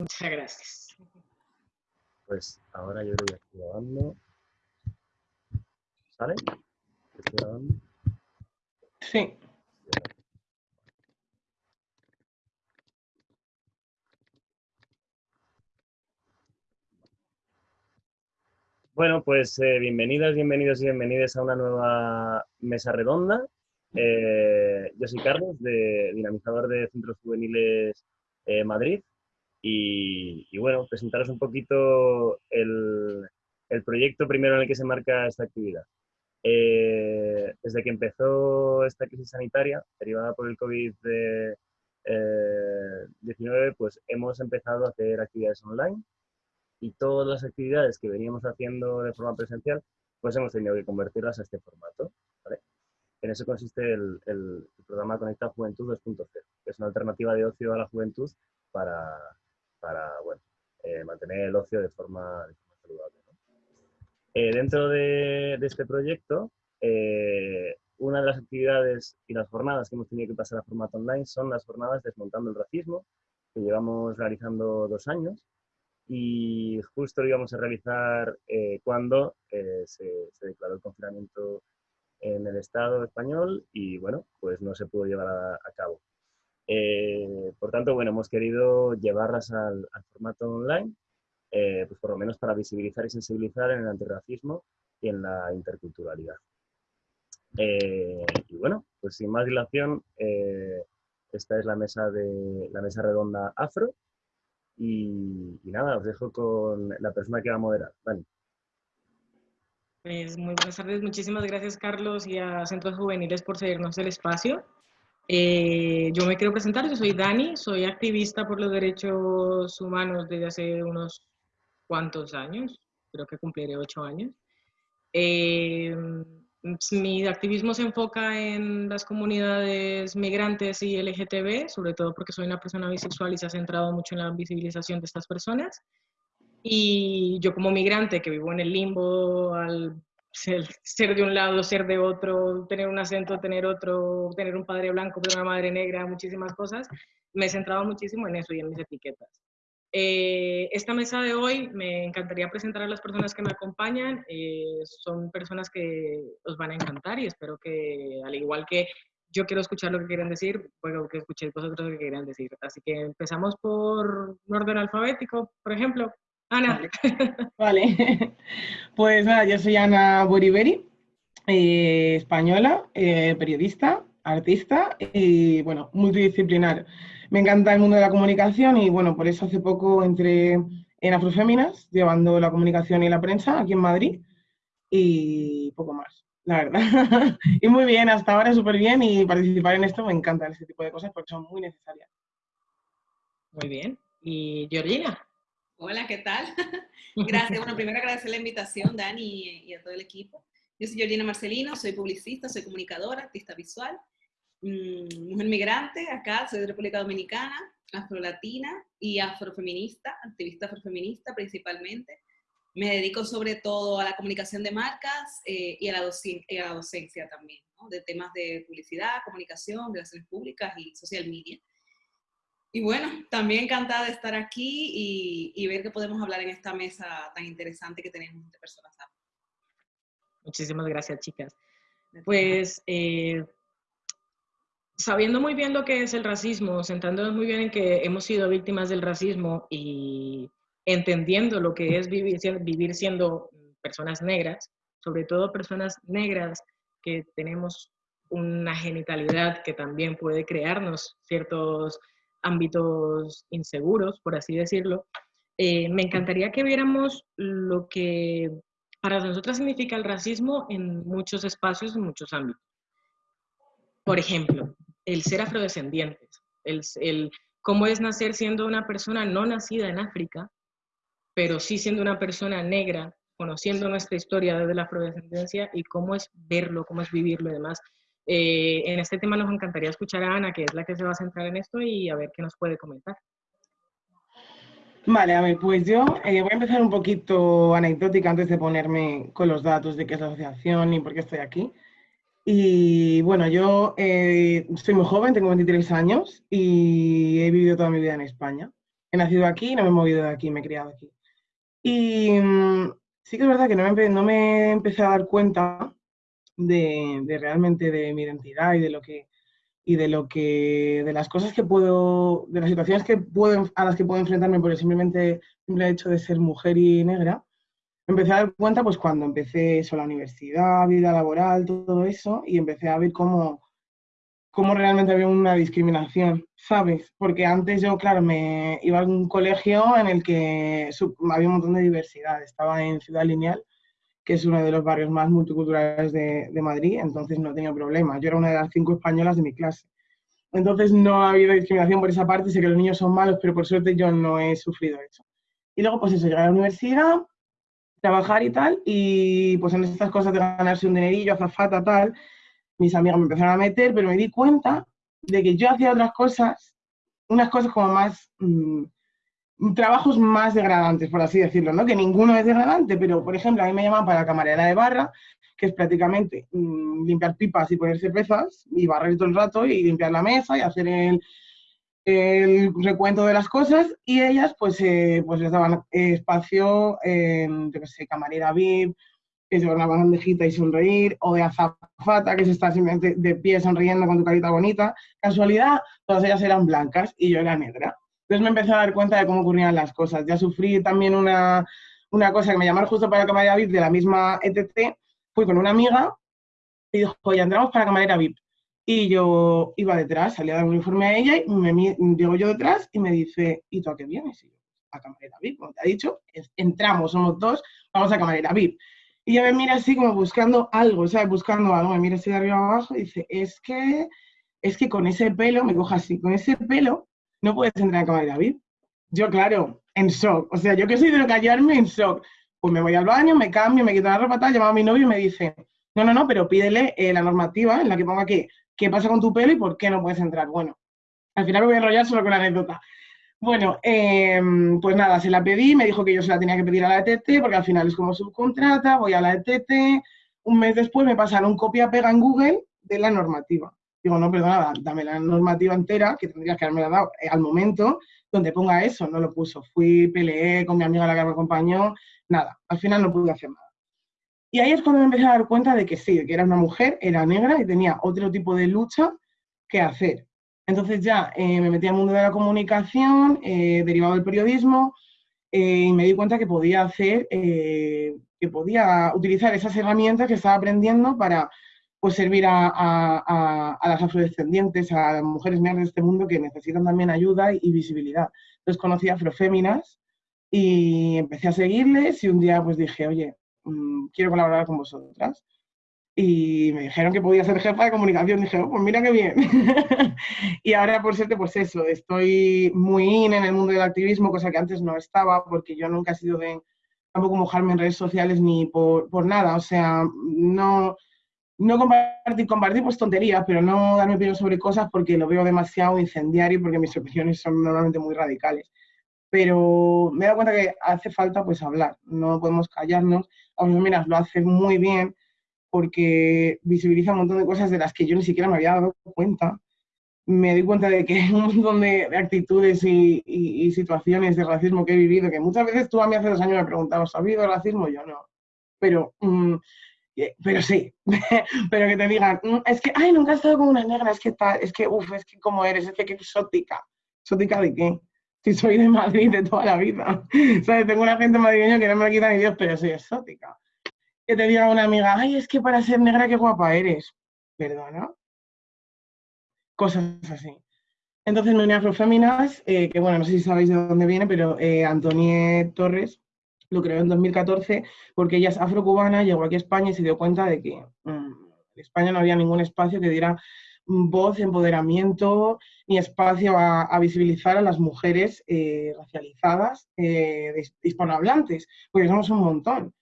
Muchas gracias. Pues ahora yo creo que estoy grabando. ¿Sale? ¿Estoy grabando? Sí. Bueno, pues eh, bienvenidas, bienvenidos y bienvenidas a una nueva mesa redonda. Eh, yo soy Carlos, de, dinamizador de Centros Juveniles eh, Madrid. Y, y, bueno, presentaros un poquito el, el, proyecto primero en el que se marca esta actividad. Eh, desde que empezó esta crisis sanitaria derivada por el COVID-19, eh, pues hemos empezado a hacer actividades online y todas las actividades que veníamos haciendo de forma presencial, pues hemos tenido que convertirlas a este formato. ¿vale? En eso consiste el, el, el programa Conecta Juventud 2.0, que es una alternativa de ocio a la juventud para, para bueno, eh, mantener el ocio de forma, de forma saludable. ¿no? Eh, dentro de, de, este proyecto, eh, una de las actividades y las jornadas que hemos tenido que pasar a formato online son las jornadas Desmontando el Racismo, que llevamos realizando dos años y justo lo íbamos a realizar eh, cuando se, se, declaró el confinamiento en el Estado español y bueno, pues no se pudo llevar a, a cabo. Eh, por tanto, bueno, hemos querido llevarlas al, formato online, eh, pues por lo menos para visibilizar y sensibilizar en el antirracismo y en la interculturalidad. Eh, y bueno, pues sin más dilación, esta es la mesa, de, la mesa redonda afro. Y, nada, os dejo con la persona que va a moderar. Dani. Pues muy buenas tardes, muchísimas gracias Carlos y a Centros Juveniles por cedernos el espacio. Eh, yo me quiero presentar, yo soy Dani, soy activista por los derechos humanos desde hace unos cuantos años, creo que cumpliré ocho años. Eh, mi activismo se enfoca en las comunidades migrantes y LGTB, sobre todo porque soy una persona bisexual y se ha centrado mucho en la visibilización de estas personas. Y yo como migrante que vivo en el limbo, al ser, de un lado, ser de otro, tener un acento, tener otro, tener un padre blanco, una madre negra, muchísimas cosas, me he centrado muchísimo en eso y en mis etiquetas. Eh, esta mesa de hoy me encantaría presentar a las personas que me acompañan. Eh, son personas que os van a encantar y espero que, al igual que yo quiero escuchar lo que quieren decir, puedo que escuchéis vosotros lo que quieran decir. Así que empezamos por un orden alfabético, por ejemplo. Ana. Vale. vale. Pues nada, yo soy Ana Boriberi, eh, española, eh, periodista, artista y, bueno, multidisciplinar. Me encanta el mundo de la comunicación y, bueno, por eso hace poco entré en Afroféminas, llevando la comunicación y la prensa aquí en Madrid y poco más, la verdad. y muy bien, hasta ahora súper bien y participar en esto me encanta, este tipo de cosas porque son muy necesarias. Muy bien. ¿Y Georgina? Hola, ¿qué tal? Gracias. Bueno, primero agradecer la invitación, Dani, y a todo el equipo. Yo soy Georgina Marcelino, soy publicista, soy comunicadora, artista visual, mmm, mujer migrante, acá soy de República Dominicana, afrolatina y afrofeminista, activista afrofeminista principalmente. Me dedico sobre todo a la comunicación de marcas eh, y, a la y, a la docencia también, ¿no? de temas de publicidad, comunicación, relaciones públicas y social media. Y bueno, también encantada de estar aquí y, y, ver que podemos hablar en esta mesa tan interesante que tenemos entre personas. Muchísimas gracias, chicas. Pues eh, sabiendo muy bien lo que es el racismo, sentándonos muy bien en que hemos sido víctimas del racismo y entendiendo lo que es vivir, vivir siendo personas negras, sobre todo personas negras que tenemos una genitalidad que también puede crearnos ciertos ámbitos inseguros, por así decirlo, eh, me encantaría que viéramos lo que para nosotros significa el racismo en muchos espacios, en muchos ámbitos. Por ejemplo, el ser afrodescendientes, el, el cómo es nacer siendo una persona no nacida en África, pero sí siendo una persona negra, conociendo nuestra historia desde la afrodescendencia y cómo es verlo, cómo es vivirlo y demás. Eh, en este tema nos encantaría escuchar a Ana, que es la que se va a centrar en esto, y a ver qué nos puede comentar. Vale, a ver, pues yo eh, voy a empezar un poquito anecdótica antes de ponerme con los datos de qué es la asociación y por qué estoy aquí. Y bueno, yo eh, soy muy joven, tengo 23 años y he vivido toda mi vida en España. He nacido aquí, no me he movido de aquí, me he criado aquí. Y mm, sí que es verdad que no me, no me empecé a dar cuenta de, realmente de mi identidad y de lo que y de lo que de las cosas que puedo de las situaciones que puedo a las que puedo enfrentarme por el simplemente simple hecho de ser mujer y negra empecé a dar cuenta pues cuando empecé eso la universidad vida laboral todo eso y empecé a ver cómo cómo realmente había una discriminación, ¿sabes? Porque antes yo, claro, me iba a un colegio en el que había un montón de diversidad. Estaba en Ciudad Lineal, que es uno de los barrios más multiculturales de, Madrid, entonces no tenía problema. Yo era una de las cinco españolas de mi clase. Entonces no ha habido discriminación por esa parte, sé que los niños son malos, pero por suerte yo no he sufrido eso. Y luego, pues eso, llegar a la universidad, trabajar y tal, y pues en estas cosas de ganarse un dinerillo, azafata, tal, mis amigas me empezaron a meter, pero me di cuenta de que yo hacía otras cosas, unas cosas como más, mmm, trabajos más degradantes, por así decirlo, ¿no? Que ninguno es degradante, pero por ejemplo, a mí me llaman para camarera de barra, que es prácticamente mmm, limpiar pipas y ponerse pesas y barrer todo el rato y limpiar la mesa y hacer el, recuento de las cosas y ellas pues, eh, pues les daban espacio, eh, yo qué sé, camarera VIP, que es una bandejita y sonreír, o de azafata, que se está simplemente de pie sonriendo con tu carita bonita. Casualidad, todas ellas eran blancas y yo era negra. Entonces me empecé a dar cuenta de cómo ocurrían las cosas. Ya sufrí también una, una cosa que me llamaron justo para camarera VIP de la misma ETC. Fui con una amiga y dijo, oye, entramos para camarera VIP. Y yo iba detrás, salía de un uniforme a ella y me, llego yo detrás y me dice, ¿y tú a qué vienes? Y yo, a camarera VIP, como te ha dicho, entramos, somos dos, vamos a camarera VIP. Y ella me mira así como buscando algo, ¿sabes? Buscando algo, me mira así de arriba abajo y dice, es que, es que con ese pelo, me coja así, con ese pelo no puedes entrar a cámara de David. Yo, claro, en shock. O sea, yo que soy de no callarme, en shock. Pues me voy al baño, me cambio, me quito la ropa, tal, llamo a mi novio y me dice, no, no, no, pero pídele eh, la normativa en la que ponga que, qué pasa con tu pelo y por qué no puedes entrar. Bueno, al final me voy a enrollar solo con la anécdota. Bueno, eh, pues nada, se la pedí, me dijo que yo se la tenía que pedir a la ETT, porque al final es como subcontrata, voy a la ETT, un mes después me pasaron copia-pega en Google de la normativa. Digo, no, perdona, dame la normativa entera, que tendrías que haberme dado eh, al momento, donde ponga eso, no lo puso. Fui, peleé con mi amiga la que me acompañó, nada, al final no pude hacer nada. Y ahí es cuando me empecé a dar cuenta de que sí, que era una mujer, era negra y tenía otro tipo de lucha que hacer. Entonces ya eh, me metí al mundo de la comunicación, eh, derivado del periodismo, eh, y me di cuenta que podía hacer, eh, que podía utilizar esas herramientas que estaba aprendiendo para pues, servir a, a, a, las afrodescendientes, a las mujeres negras de este mundo que necesitan también ayuda y, y visibilidad. Entonces conocí a Afroféminas y empecé a seguirles y un día pues dije, oye, mmm, quiero colaborar con vosotras y me dijeron que podía ser jefa de comunicación. Dije, oh, pues mira qué bien. y ahora, por suerte, pues eso, estoy muy in en el mundo del activismo, cosa que antes no estaba, porque yo nunca he sido de tampoco mojarme en redes sociales ni por, por nada. O sea, no, no compartir, compartir pues tonterías, pero no darme opinión sobre cosas porque lo veo demasiado incendiario, porque mis opiniones son normalmente muy radicales. Pero me he dado cuenta que hace falta pues hablar, no podemos callarnos. Aunque mira, lo hace muy bien porque visibiliza un montón de cosas de las que yo ni siquiera me había dado cuenta. Me doy cuenta de que hay un montón de, actitudes y, y, y, situaciones de racismo que he vivido, que muchas veces tú a mí hace dos años me preguntabas, ¿ha habido racismo? Yo no. Pero, mm, pero sí, pero que te digan, mm, es que, ay, nunca he estado con una negra, es que tal, es que, uff, es que como eres, es que qué exótica. ¿Exótica de qué? Si soy de Madrid de toda la vida. ¿Sabes? Tengo una gente madrileña que no me la quita ni Dios, pero soy exótica que te diga una amiga, ay, es que para ser negra qué guapa eres. Perdona. Cosas así. Entonces me uní a que bueno, no sé si sabéis de dónde viene, pero eh, Antonie Torres lo creó en 2014 porque ella es afrocubana, llegó aquí a España y se dio cuenta de que mmm, en España no había ningún espacio que diera voz, empoderamiento ni espacio a, a visibilizar a las mujeres eh, racializadas, eh, hispanohablantes, porque somos un montón.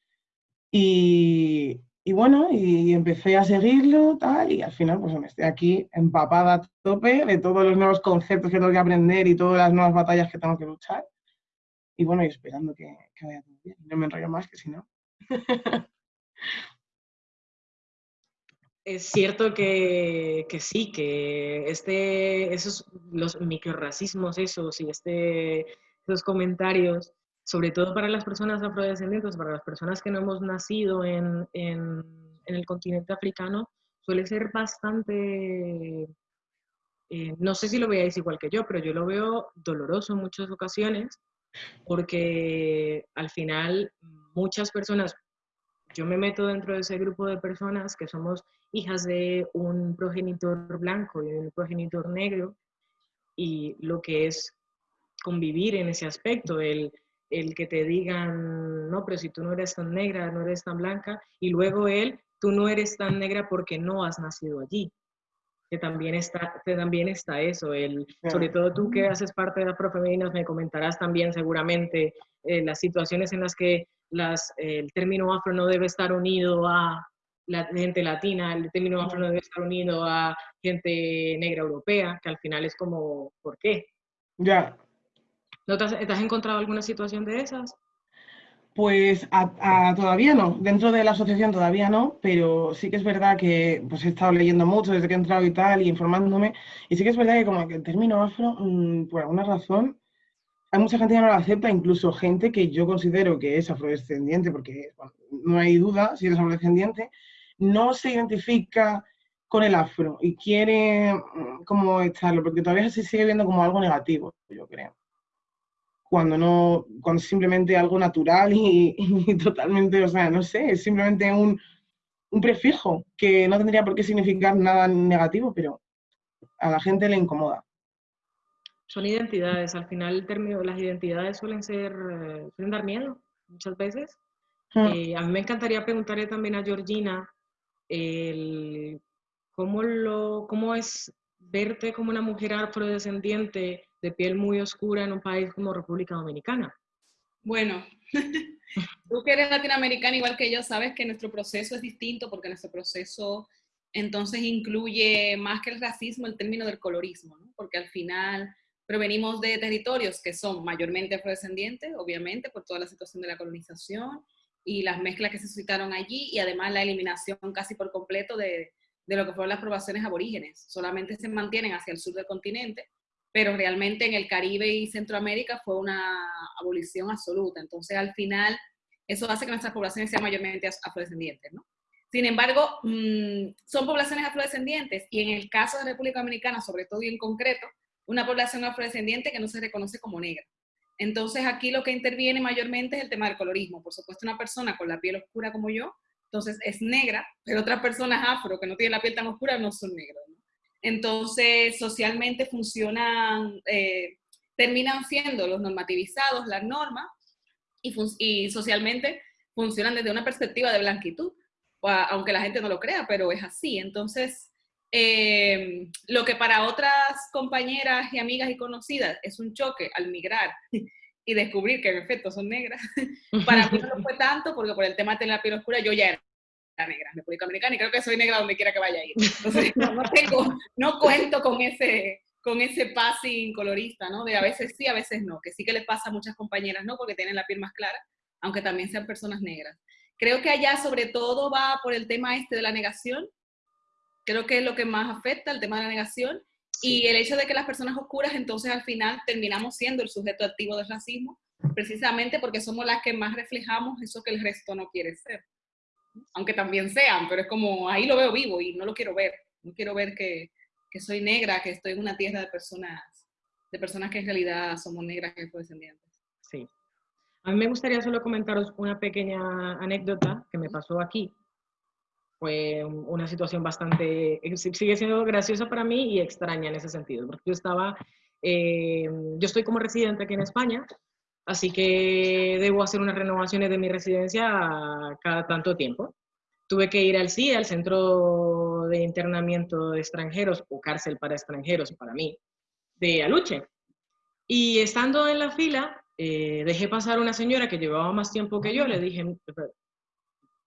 Y, y, bueno, y empecé a seguirlo, tal, y al final pues me estoy aquí empapada a tope de todos los nuevos conceptos que tengo que aprender y todas las nuevas batallas que tengo que luchar. Y bueno, y esperando que, que vaya todo bien. No me enrollo más, que si no. es cierto que, que, sí, que este, esos, los microracismos esos y este esos comentarios, sobre todo para las personas afrodescendientes, para las personas que no hemos nacido en, en, el continente africano, suele ser bastante eh, no sé si lo veáis igual que yo, pero yo lo veo doloroso en muchas ocasiones porque al final muchas personas, yo me meto dentro de ese grupo de personas que somos hijas de un progenitor blanco y un progenitor negro y lo que es convivir en ese aspecto, el, el que te digan, no, pero si tú no eres tan negra, no eres tan blanca, y luego él, tú no eres tan negra porque no has nacido allí que también está, que también está eso, el, sobre todo tú que haces parte de Afrofemeninas, me comentarás también seguramente eh, las situaciones en las que las, el término afro no debe estar unido a la gente latina, el término afro no debe estar unido a gente negra europea, que al final es como, ¿por qué? Ya. ¿No te has, te has encontrado alguna situación de esas? Pues a, todavía no, dentro de la asociación todavía no, pero sí que es verdad que pues he estado leyendo mucho desde que he entrado y tal, y informándome, y sí que es verdad que como que el término afro, mmm, por alguna razón, hay mucha gente que no lo acepta, incluso gente que yo considero que es afrodescendiente, porque no hay duda si eres afrodescendiente, no se identifica con el afro y quiere mm, como echarlo, porque todavía se sigue viendo como algo negativo, yo creo cuando no, cuando es simplemente algo natural y, totalmente, o sea, no sé, es simplemente un, un, prefijo que no tendría por qué significar nada negativo, pero a la gente le incomoda. Son identidades, al final el término, las identidades suelen ser, eh, suelen dar miedo muchas veces. Hmm. Eh, a mí me encantaría preguntarle también a Georgina el, cómo, lo, cómo es verte como una mujer afrodescendiente de piel muy oscura en un país como República Dominicana? Bueno, tú que eres latinoamericana igual que yo, sabes que nuestro proceso es distinto porque nuestro proceso entonces incluye más que el racismo el término del colorismo, ¿no? porque al final provenimos de territorios que son mayormente afrodescendientes, obviamente, por toda la situación de la colonización y las mezclas que se suscitaron allí y además la eliminación casi por completo de, de lo que fueron las poblaciones aborígenes. Solamente se mantienen hacia el sur del continente pero realmente en el Caribe y Centroamérica fue una abolición absoluta. Entonces, al final, eso hace que nuestras poblaciones sean mayormente afrodescendientes, ¿no? Sin embargo, mm, son poblaciones afrodescendientes y en el caso de República Dominicana, sobre todo y en concreto, una población afrodescendiente que no se reconoce como negra. Entonces, aquí lo que interviene mayormente es el tema del colorismo. Por supuesto, una persona con la piel oscura como yo, entonces es negra, pero otras personas afro que no tienen la piel tan oscura no son negros. Entonces, socialmente funcionan, eh, terminan siendo los normativizados, las normas, y, socialmente funcionan desde una perspectiva de blanquitud, aunque la gente no lo crea, pero es así. Entonces, eh, lo que para otras compañeras y amigas y conocidas es un choque al migrar y descubrir que en efecto son negras, para mí no lo fue tanto porque por el tema de la piel oscura yo ya era negra República Dominicana y creo que soy negra donde quiera que vaya a ir. Entonces, no, tengo, no cuento con ese, con ese passing colorista, ¿no? De a veces sí, a veces no, que sí que le pasa a muchas compañeras, ¿no? Porque tienen la piel más clara, aunque también sean personas negras. Creo que allá sobre todo va por el tema este de la negación, creo que es lo que más afecta, el tema de la negación, y el hecho de que las personas oscuras entonces al final terminamos siendo el sujeto activo del racismo, precisamente porque somos las que más reflejamos eso que el resto no quiere ser aunque también sean, pero es como, ahí lo veo vivo y no lo quiero ver. No quiero ver que, que soy negra, que estoy en una tierra de personas, de personas que en realidad somos negras y descendientes. Sí. A mí me gustaría solo comentaros una pequeña anécdota que me pasó aquí. Fue una situación bastante, sigue siendo graciosa para mí y extraña en ese sentido, porque yo estaba, eh, yo estoy como residente aquí en España, así que debo hacer unas renovaciones de mi residencia cada tanto tiempo. Tuve que ir al CIE, al Centro de Internamiento de Extranjeros, o cárcel para extranjeros para mí, de Aluche. Y estando en la fila, eh, dejé pasar una señora que llevaba más tiempo que yo, le dije,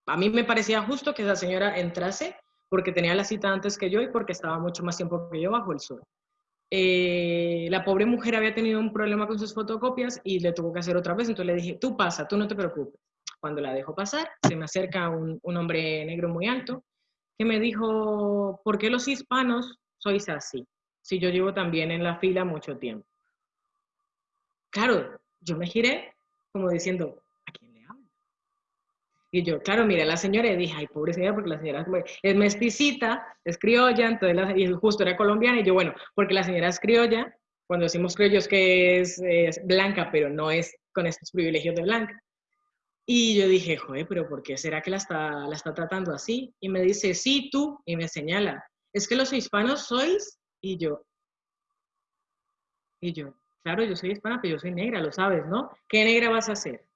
a mí me parecía justo que esa señora entrase porque tenía la cita antes que yo y porque estaba mucho más tiempo que yo bajo el sol. Eh, la pobre mujer había tenido un problema con sus fotocopias y le tuvo que hacer otra vez, entonces le dije, tú pasa, tú no te preocupes. Cuando la dejo pasar, se me acerca un, un hombre negro muy alto que me dijo, ¿por qué los hispanos sois así? Si yo llevo también en la fila mucho tiempo. Claro, yo me giré como diciendo, ¿a quién le hablo? Y yo, claro, miré a la señora y dije, ay, pobre señora, porque la señora es mestizita, es criolla, entonces la, y justo era colombiana, y yo, bueno, porque la señora es criolla, cuando decimos criollos que es, es blanca, pero no es con estos privilegios de blanca. Y yo dije, joder, pero ¿por qué será que la está, la está tratando así? Y me dice, sí, tú, y me señala, es que los hispanos sois, y yo, y yo, claro, yo soy hispana, pero yo soy negra, lo sabes, ¿no? ¿Qué negra vas a hacer?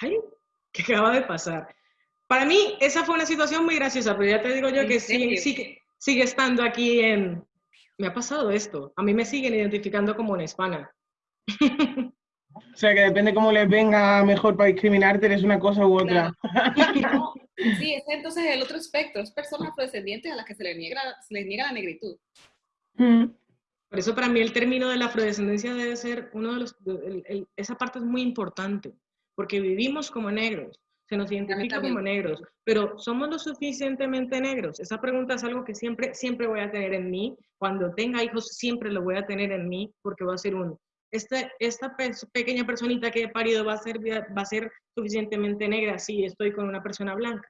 Ay, ¿qué acaba de pasar? Para mí, esa fue una situación muy graciosa, pero ya te digo yo que sigue, sigue, sigue estando aquí en... Me ha pasado esto. A mí me siguen identificando como una hispana. O sea, que depende cómo les venga mejor para discriminarte, eres una cosa u otra. sí, ese entonces es el otro espectro, es personas afrodescendientes a las que se les niega, se les niega la negritud. Mm. Por eso para mí el término de la afrodescendencia debe ser uno de los, esa parte es muy importante, porque vivimos como negros, se nos identifica como negros, pero ¿somos lo suficientemente negros? Esa pregunta es algo que siempre, siempre voy a tener en mí, cuando tenga hijos siempre lo voy a tener en mí, porque va a ser un, este, esta pequeña personita que he parido va a, ser, va a ser suficientemente negra si estoy con una persona blanca.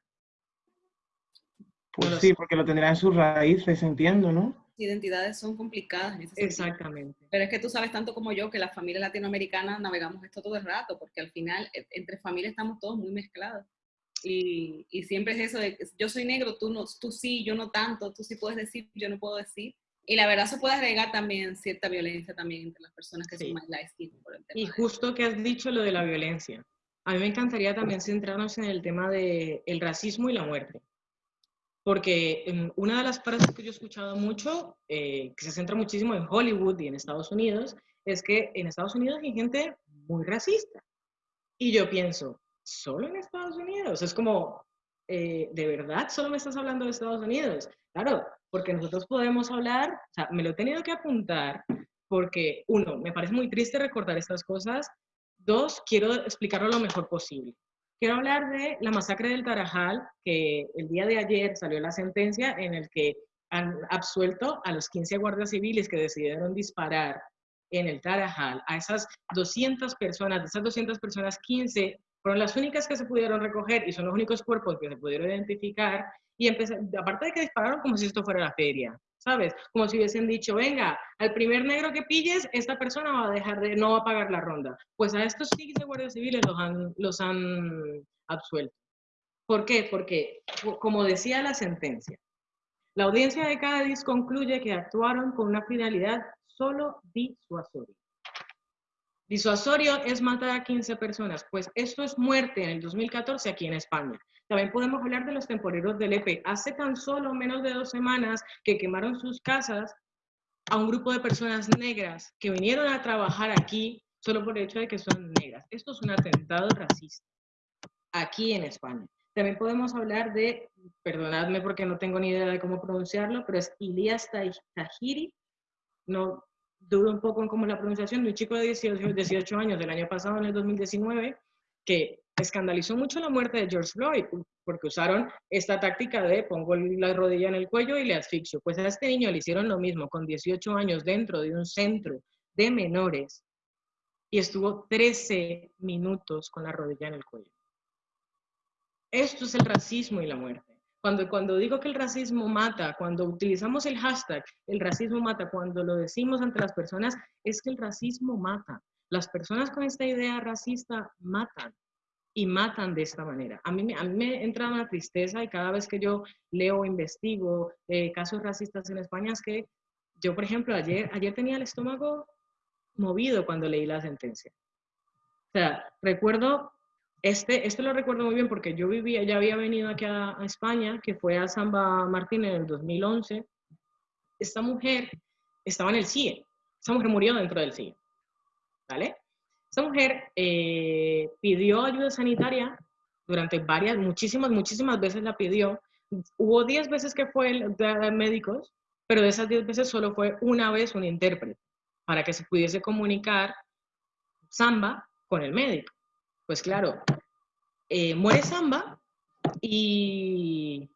Pues sí, porque lo tendrá en sus raíces, entiendo, ¿no? Identidades son complicadas. Exactamente. Pero es que tú sabes tanto como yo que las familias latinoamericanas navegamos esto todo el rato, porque al final e, entre familias estamos todos muy mezclados. Y, y, siempre es eso de yo soy negro, tú, no, tú sí, yo no tanto, tú sí puedes decir, yo no puedo decir. Y la verdad se puede agregar también cierta violencia también entre las personas que son más light por el tema. Y justo que has dicho lo de la violencia. A mí me encantaría también centrarnos en el tema del el racismo y la muerte. Porque una de las frases que yo he escuchado mucho, eh, que se centra muchísimo en Hollywood y en Estados Unidos, es que en Estados Unidos hay gente muy racista. Y yo pienso, ¿solo en Estados Unidos? Es como, eh, ¿de verdad solo me estás hablando de Estados Unidos? Claro, porque nosotros podemos hablar, o sea, me lo he tenido que apuntar porque, uno, me parece muy triste recordar estas cosas, dos, quiero explicarlo lo mejor posible. Quiero hablar de la masacre del Tarajal, que el día de ayer salió la sentencia en el que han absuelto a los 15 guardias civiles que decidieron disparar en el Tarajal, a esas 200 personas, de esas 200 personas, 15 fueron las únicas que se pudieron recoger y son los únicos cuerpos que se pudieron identificar y aparte de que dispararon como si esto fuera la feria, ¿sabes? Como si hubiesen dicho, venga, al primer negro que pilles, esta persona va a dejar de, no va a pagar la ronda. Pues a estos 15 guardias civiles los han absuelto. ¿Por qué? Porque, como decía la sentencia, la audiencia de Cádiz concluye que actuaron con una finalidad solo disuasoria. Disuasorio es matar a 15 personas, pues esto es muerte en el 2014 aquí en España. También podemos hablar de los temporeros del EPE. Hace tan solo menos de dos semanas que quemaron sus casas a un grupo de personas negras que vinieron a trabajar aquí solo por el hecho de que son negras. Esto es un atentado racista aquí en España. También podemos hablar de, perdonadme porque no tengo ni idea de cómo pronunciarlo, pero es Ilias Tahiri. No dudo un poco en cómo la pronunciación, de un chico de 18, 18 años del año pasado, en el 2019, que escandalizó mucho la muerte de George Floyd porque usaron esta táctica de pongo la rodilla en el cuello y le asfixio. Pues a este niño le hicieron lo mismo con 18 años dentro de un centro de menores y estuvo 13 minutos con la rodilla en el cuello. Esto es el racismo y la muerte. Cuando, cuando digo que el racismo mata, cuando utilizamos el hashtag, el racismo mata, cuando lo decimos ante las personas, es que el racismo mata. Las personas con esta idea racista matan y matan de esta manera. A mí, a mí me entra una tristeza y cada vez que yo leo investigo eh, casos racistas en España es que yo, por ejemplo, ayer, ayer tenía el estómago movido cuando leí la sentencia. O sea, recuerdo, este, este lo recuerdo muy bien porque yo vivía, ya había venido aquí a, España, que fue a Samba Martín en el 2011. Esta mujer estaba en el CIE. Esta mujer murió dentro del CIE. ¿Vale? Esta mujer eh, pidió ayuda sanitaria durante varias, muchísimas, muchísimas veces la pidió. Hubo 10 veces que fue el, de médicos, pero de esas 10 veces solo fue una vez un intérprete para que se pudiese comunicar Samba con el médico. Pues claro, eh, muere Samba y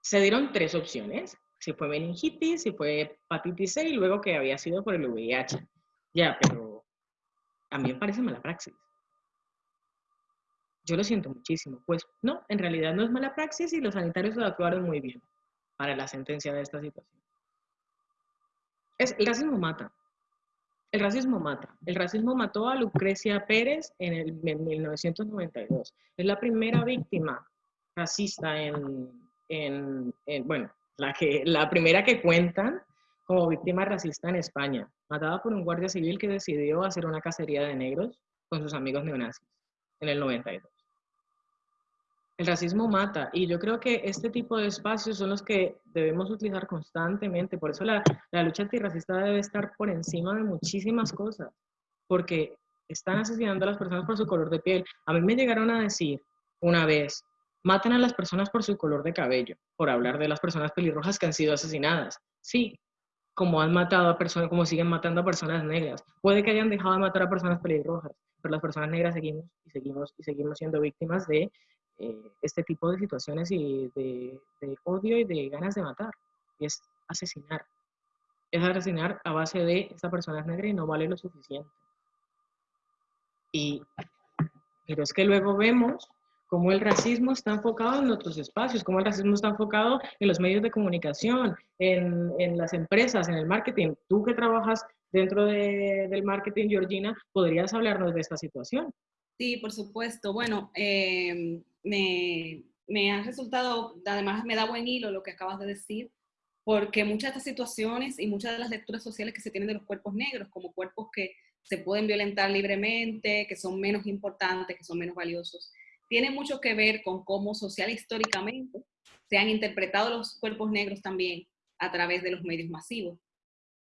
se dieron tres opciones. Si fue meningitis, si fue hepatitis C y luego que había sido por el VIH. Ya, pero me parece mala praxis. Yo lo siento muchísimo. Pues no, en realidad no es mala praxis y los sanitarios lo actuaron muy bien para la sentencia de esta situación. Es, el racismo mata. El racismo mata. El racismo mató a Lucrecia Pérez en, el, 1992. Es la primera víctima racista en, en, bueno, la, que, la primera que cuentan como víctima racista en España, matada por un guardia civil que decidió hacer una cacería de negros con sus amigos neonazis en el 92. El racismo mata y yo creo que este tipo de espacios son los que debemos utilizar constantemente. Por eso la, lucha antirracista debe estar por encima de muchísimas cosas, porque están asesinando a las personas por su color de piel. A mí me llegaron a decir una vez, matan a las personas por su color de cabello, por hablar de las personas pelirrojas que han sido asesinadas. Sí, como han matado a personas, como siguen matando a personas negras. Puede que hayan dejado de matar a personas pelirrojas, pero las personas negras seguimos y seguimos y seguimos siendo víctimas de eh, este tipo de situaciones y de, odio y de ganas de matar. Y es asesinar. Es asesinar a base de esta persona es negra y no vale lo suficiente. Y, pero es que luego vemos cómo el racismo está enfocado en otros espacios, cómo el racismo está enfocado en los medios de comunicación, en, en las empresas, en el marketing. Tú que trabajas dentro de, del marketing, Georgina, ¿podrías hablarnos de esta situación? Sí, por supuesto. Bueno, eh, me, me ha resultado, además me da buen hilo lo que acabas de decir, porque muchas de estas situaciones y muchas de las lecturas sociales que se tienen de los cuerpos negros, como cuerpos que se pueden violentar libremente, que son menos importantes, que son menos valiosos, tiene mucho que ver con cómo social e históricamente se han interpretado los cuerpos negros también a través de los medios masivos.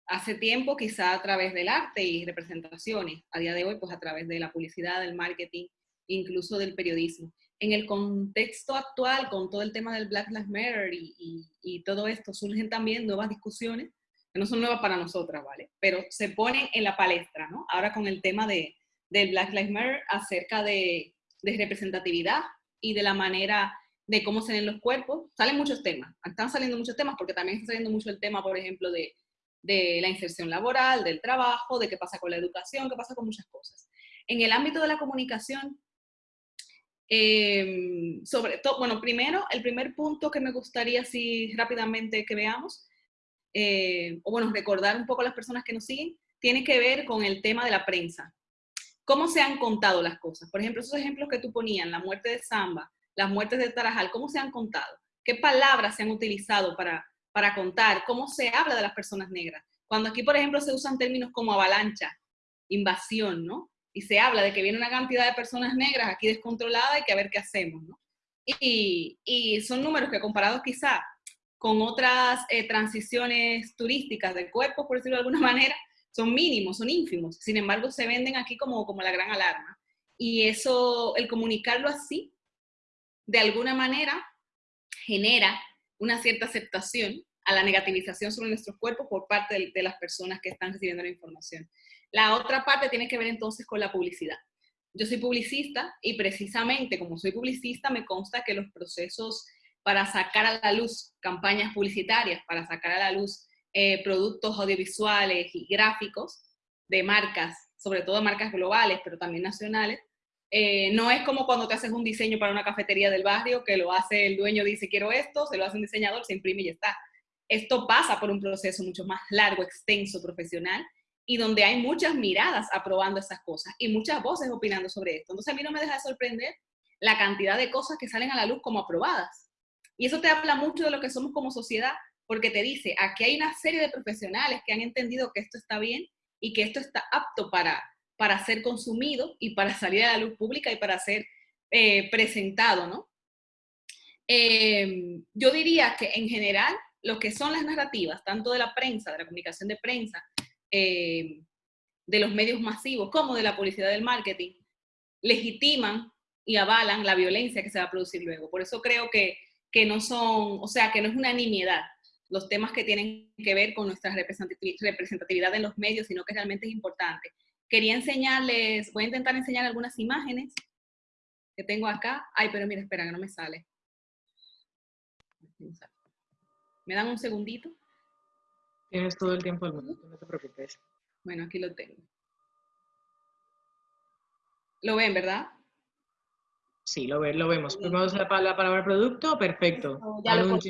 Hace tiempo quizá a través del arte y representaciones, a día de hoy pues a través de la publicidad, del marketing, incluso del periodismo en el contexto actual, con todo el tema del Black Lives Matter y, todo esto, surgen también nuevas discusiones, que no son nuevas para nosotras, ¿vale? Pero se ponen en la palestra, ¿no? Ahora con el tema de, del Black Lives Matter acerca de, de representatividad y de la manera de cómo se ven los cuerpos, salen muchos temas, están saliendo muchos temas porque también está saliendo mucho el tema, por ejemplo, de, de la inserción laboral, del trabajo, de qué pasa con la educación, qué pasa con muchas cosas. En el ámbito de la comunicación, Em, sobre todo, bueno, primero, el primer punto que me gustaría así rápidamente que veamos, eh, o bueno, recordar un poco a las personas que nos siguen, tiene que ver con el tema de la prensa. ¿Cómo se han contado las cosas? Por ejemplo, esos ejemplos que tú ponías, la muerte de Samba, las muertes de Tarajal, ¿cómo se han contado? ¿Qué palabras se han utilizado para, para contar? ¿Cómo se habla de las personas negras? Cuando aquí, por ejemplo, se usan términos como avalancha, invasión, ¿no? Y se habla de que viene una cantidad de personas negras aquí descontroladas y que a ver qué hacemos, ¿no? Y, y son números que comparados quizá con otras eh, transiciones turísticas del cuerpo, por decirlo de alguna manera, son mínimos, son ínfimos. Sin embargo, se venden aquí como, como la gran alarma. Y eso, el comunicarlo así, de alguna manera, genera una cierta aceptación a la negativización sobre nuestros cuerpos por parte de, de las personas que están recibiendo la información. La otra parte tiene que ver entonces con la publicidad. Yo soy publicista y precisamente como soy publicista me consta que los procesos para sacar a la luz campañas publicitarias, para sacar a la luz eh, productos audiovisuales y gráficos de marcas, sobre todo marcas globales, pero también nacionales, eh, no es como cuando te haces un diseño para una cafetería del barrio, que lo hace el dueño, dice quiero esto, se lo hace un diseñador, se imprime y ya está. Esto pasa por un proceso mucho más largo, extenso, profesional, y donde hay muchas miradas aprobando esas cosas y muchas voces opinando sobre esto. Entonces a mí no me deja de sorprender la cantidad de cosas que salen a la luz como aprobadas. Y eso te habla mucho de lo que somos como sociedad, porque te dice, aquí hay una serie de profesionales que han entendido que esto está bien y que esto está apto para, para ser consumido y para salir a la luz pública y para ser eh, presentado, ¿no? Em, yo diría que en general lo que son las narrativas, tanto de la prensa, de la comunicación de prensa, eh, de los medios masivos como de la publicidad del marketing legitiman y avalan la violencia que se va a producir luego. Por eso creo que, que no son, o sea, que no es una nimiedad los temas que tienen que ver con nuestra representatividad en los medios, sino que realmente es importante. Quería enseñarles, voy a intentar enseñar algunas imágenes que tengo acá. Ay, pero mira, espera, que no me sale. ¿Me dan un segundito? Tienes todo el tiempo del mundo, no te preocupes. Bueno, aquí lo tengo. Lo ven, ¿verdad? Sí, lo, ve, lo vemos. Primero la, la palabra producto, perfecto. Ya, lo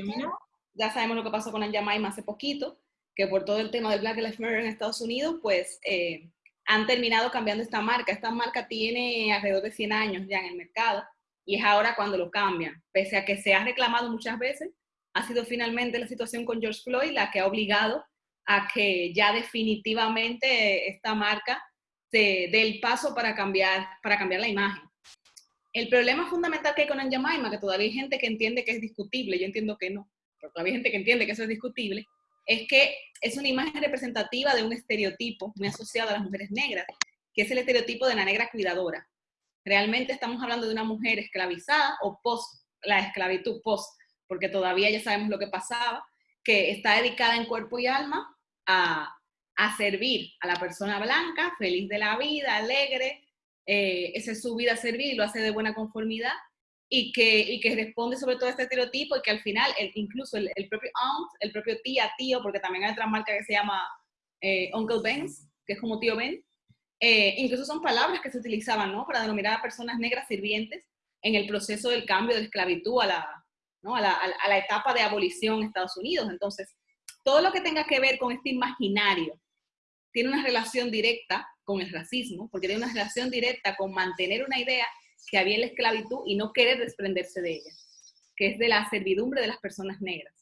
ya sabemos lo que pasó con Anjamaima hace poquito, que por todo el tema del Black Lives Matter en Estados Unidos, pues eh, han terminado cambiando esta marca. Esta marca tiene alrededor de 100 años ya en el mercado y es ahora cuando lo cambian. Pese a que se ha reclamado muchas veces, ha sido finalmente la situación con George Floyd la que ha obligado a que ya definitivamente esta marca se dé el paso para cambiar, para cambiar la imagen. El problema fundamental que hay con Anjamaima, que todavía hay gente que entiende que es discutible, yo entiendo que no, pero todavía hay gente que entiende que eso es discutible, es que es una imagen representativa de un estereotipo muy asociado a las mujeres negras, que es el estereotipo de la negra cuidadora. Realmente estamos hablando de una mujer esclavizada o post, la esclavitud post, porque todavía ya sabemos lo que pasaba, que está dedicada en cuerpo y alma a, servir a la persona blanca, feliz de la vida, alegre, eh, esa es su vida servir lo hace de buena conformidad, y que, y que responde sobre todo a este estereotipo y que al final incluso el, propio aunt, el propio tía, tío, porque también hay otra marca que se llama eh, Uncle Ben's, que es como tío Ben, eh, incluso son palabras que se utilizaban ¿no? para denominar a personas negras sirvientes en el proceso del cambio de esclavitud a la, ¿no? a la, a la etapa de abolición en Estados Unidos. Entonces, todo lo que tenga que ver con este imaginario tiene una relación directa con el racismo, porque tiene una relación directa con mantener una idea que había en la esclavitud y no querer desprenderse de ella, que es de la servidumbre de las personas negras.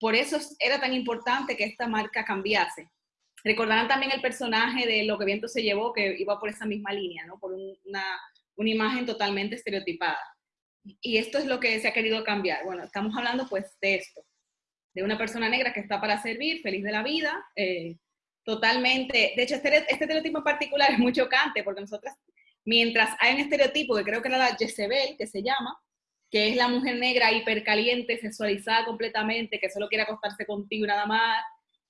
Por eso era tan importante que esta marca cambiase. Recordarán también el personaje de Lo que viento se llevó, que iba por esa misma línea, ¿no? por una, una imagen totalmente estereotipada. Y esto es lo que se ha querido cambiar. Bueno, estamos hablando pues de esto, de una persona negra que está para servir, feliz de la vida, eh, totalmente, de hecho este, este estereotipo particular es muy chocante porque nosotras Mientras hay un estereotipo que creo que era la Jezebel, que se llama, que es la mujer negra hipercaliente, sexualizada completamente, que solo quiere acostarse contigo nada más,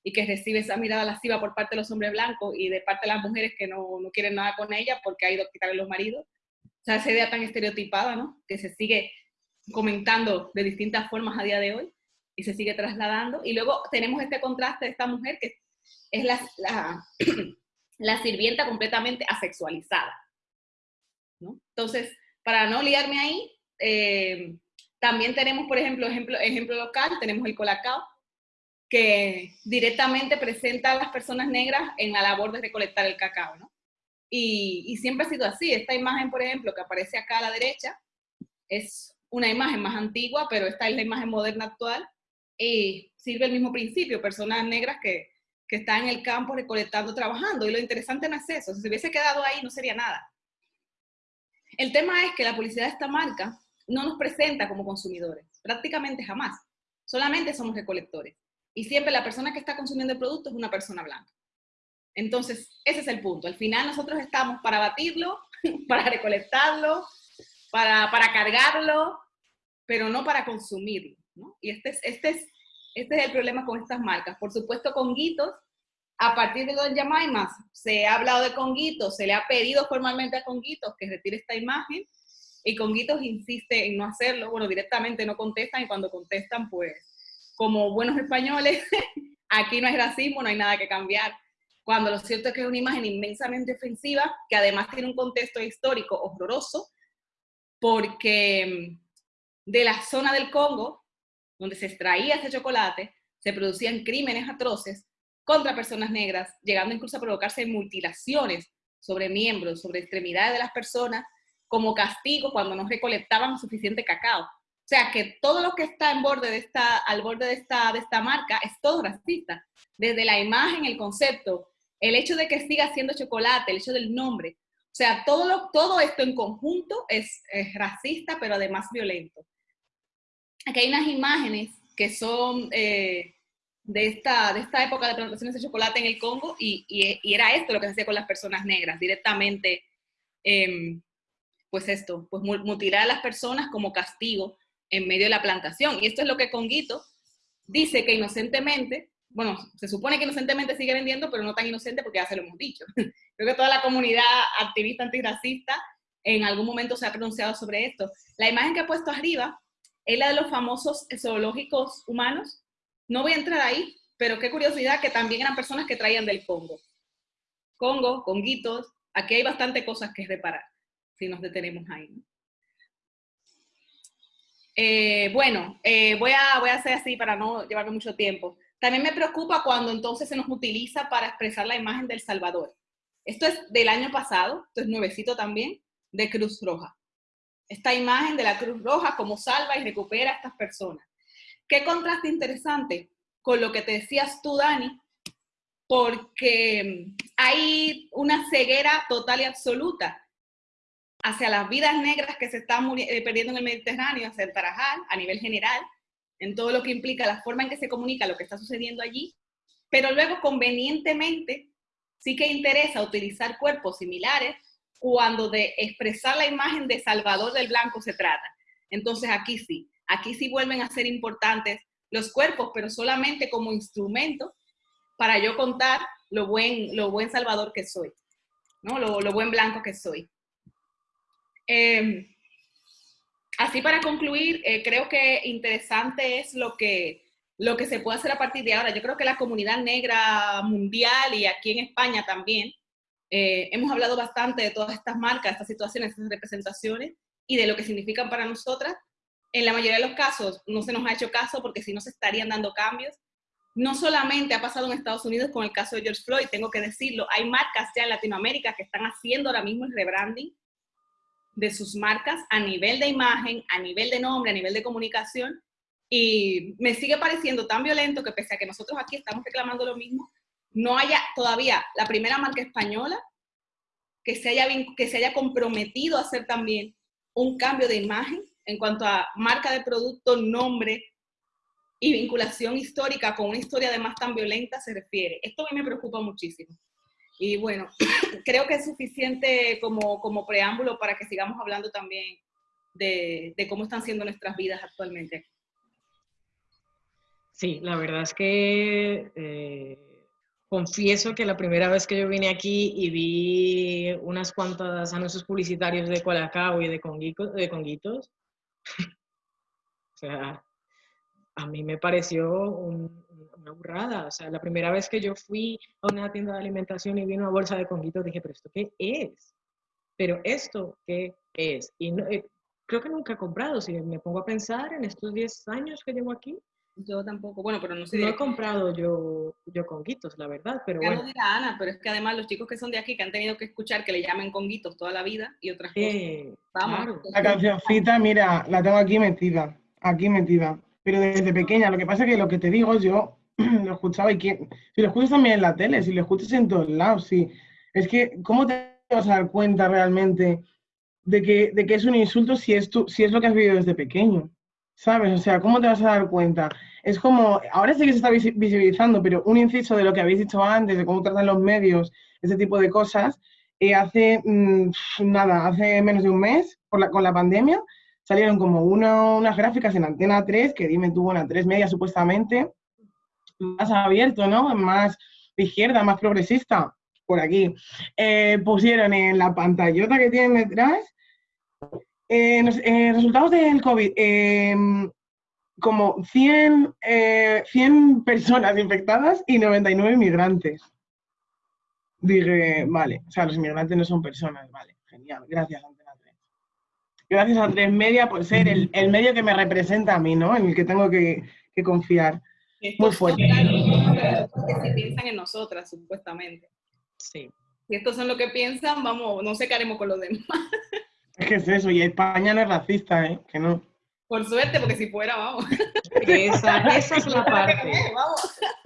y que recibe esa mirada lasciva por parte de los hombres blancos y de parte de las mujeres que no, no quieren nada con ella porque ha ido a quitarle los maridos. O sea, esa idea tan estereotipada, ¿no? Que se sigue comentando de distintas formas a día de hoy y se sigue trasladando. Y luego tenemos este contraste de esta mujer que es la, la, la sirvienta completamente asexualizada. Entonces, para no liarme ahí, eh, también tenemos, por ejemplo, ejemplo, ejemplo local, tenemos el Colacao, que directamente presenta a las personas negras en la labor de recolectar el cacao, ¿no? Y, y, siempre ha sido así. Esta imagen, por ejemplo, que aparece acá a la derecha, es una imagen más antigua, pero esta es la imagen moderna actual, y sirve el mismo principio, personas negras que, que están en el campo recolectando, trabajando, y lo interesante no es eso, si se hubiese quedado ahí no sería nada. El tema es que la publicidad de esta marca no nos presenta como consumidores, prácticamente jamás. Solamente somos recolectores. Y siempre la persona que está consumiendo el producto es una persona blanca. Entonces, ese es el punto. Al final nosotros estamos para batirlo, para recolectarlo, para, para cargarlo, pero no para consumirlo. Y este es, este, es, este es el problema con estas marcas. Por supuesto, con Guitos a partir de los Yamaimas se ha hablado de Conguitos, se le ha pedido formalmente a Conguitos que retire esta imagen y Conguitos insiste en no hacerlo, bueno, directamente no contestan y cuando contestan, pues, como buenos españoles, aquí no hay racismo, no hay nada que cambiar. Cuando lo cierto es que es una imagen inmensamente ofensiva, que además tiene un contexto histórico horroroso, porque mm, de la zona del Congo, donde se extraía ese chocolate, se producían crímenes atroces contra personas negras, llegando incluso a provocarse mutilaciones sobre miembros, sobre extremidades de las personas, como castigo cuando no recolectaban suficiente cacao. O sea, que todo lo que está en borde al borde de esta, marca es todo racista. Desde la imagen, el concepto, el hecho de que siga siendo chocolate, el hecho del nombre. O sea, todo esto en conjunto es, racista, pero además violento. Aquí hay unas imágenes que son eh, de esta, de esta época de plantaciones de chocolate en el Congo y, era esto lo que se hacía con las personas negras, directamente, em, pues esto, pues mutilar a las personas como castigo en medio de la plantación. Y esto es lo que Conguito dice que inocentemente, bueno, se supone que inocentemente sigue vendiendo, pero no tan inocente porque ya se lo hemos dicho. Creo que toda la comunidad activista antirracista en algún momento se ha pronunciado sobre esto. La imagen que he puesto arriba es la de los famosos zoológicos humanos, no voy a entrar ahí, pero qué curiosidad que también eran personas que traían del Congo. Congo, conguitos, aquí hay bastante cosas que reparar. si nos detenemos ahí. Eh, bueno, eh, voy, a, voy a hacer así para no llevarme mucho tiempo. También me preocupa cuando entonces se nos utiliza para expresar la imagen del Salvador. Esto es del año pasado, esto es nuevecito también, de Cruz Roja. Esta imagen de la Cruz Roja como salva y recupera a estas personas. Qué contraste interesante con lo que te decías tú, Dani, porque hay una ceguera total y absoluta hacia las vidas negras que se están eh, perdiendo en el Mediterráneo, hacia el Tarajal, a nivel general, en todo lo que implica la forma en que se comunica lo que está sucediendo allí, pero luego convenientemente sí que interesa utilizar cuerpos similares cuando de expresar la imagen de Salvador del Blanco se trata. Entonces aquí sí, aquí sí vuelven a ser importantes los cuerpos, pero solamente como instrumento para yo contar lo buen, lo buen Salvador que soy, ¿no? lo, lo buen blanco que soy. Em, así para concluir, eh, creo que interesante es lo que, lo que se puede hacer a partir de ahora. Yo creo que la comunidad negra mundial y aquí en España también, eh, hemos hablado bastante de todas estas marcas, estas situaciones, estas representaciones y de lo que significan para nosotras. En la mayoría de los casos no se nos ha hecho caso porque si no se estarían dando cambios. No solamente ha pasado en Estados Unidos con el caso de George Floyd, tengo que decirlo, hay marcas ya en Latinoamérica que están haciendo ahora mismo el rebranding de sus marcas a nivel de imagen, a nivel de nombre, a nivel de comunicación, y me sigue pareciendo tan violento que pese a que nosotros aquí estamos reclamando lo mismo, no haya todavía la primera marca española que se haya, que se haya comprometido a hacer también un cambio de imagen en cuanto a marca de producto, nombre y vinculación histórica con una historia además tan violenta se refiere. Esto a mí me preocupa muchísimo. Y bueno, creo que es suficiente como, como preámbulo para que sigamos hablando también de, cómo están siendo nuestras vidas actualmente. Sí, la verdad es que eh, confieso que la primera vez que yo vine aquí y vi unas cuantas anuncios publicitarios de Colacao y de, de Conguitos, o sea, a mí me pareció una burrada. O sea, la primera vez que yo fui a una tienda de alimentación y vi una bolsa de conguitos, dije, pero ¿esto qué es? Pero ¿esto qué es? Y eh, creo que nunca he comprado. Si me pongo a pensar en estos 10 años que llevo aquí, yo tampoco, bueno, pero no sé. No he comprado yo, yo conguitos, la verdad, pero bueno. No dirá Ana, pero es que además los chicos que son de aquí, que han tenido que escuchar que le llamen conguitos toda la vida y otras cosas. Vamos. La cancioncita, mira, la tengo aquí metida, aquí metida pero desde pequeña. Lo que pasa es que lo que te digo, yo lo escuchaba y que, si lo escuchas también en la tele, si lo escuchas en todos lados, sí. Es que, ¿cómo te vas a dar cuenta realmente de que, de que es un insulto si es, tú, si es lo que has vivido desde pequeño? ¿Sabes? O sea, ¿cómo te vas a dar cuenta? Es como, ahora sí que se está visibilizando, pero un inciso de lo que habéis dicho antes, de cómo tratan los medios, ese tipo de cosas, eh, hace mm, nada, hace menos de un mes, por la, con la pandemia, salieron como unas gráficas en Antena 3, que dime tuvo una 3 media supuestamente, más abierto, ¿no? Más de izquierda, más progresista, por aquí. Eh, pusieron en la pantallota que tienen detrás eh, eh, resultados del COVID. Em, como 100, 100 personas infectadas y 99 inmigrantes. Dije, vale, o sea, los inmigrantes no son personas, vale, genial, gracias gracias a Tres Media por ser el, el, medio que me representa a mí, ¿no? En el que tengo que, que confiar. Muy fuerte. Que piensan en nosotras, supuestamente. Sí. Si estos son lo que piensan, vamos, no sé qué haremos con los demás. Es que es eso, y España no es racista, ¿eh? Que no. Por suerte, porque si fuera, vamos. Esa, esa es la parte.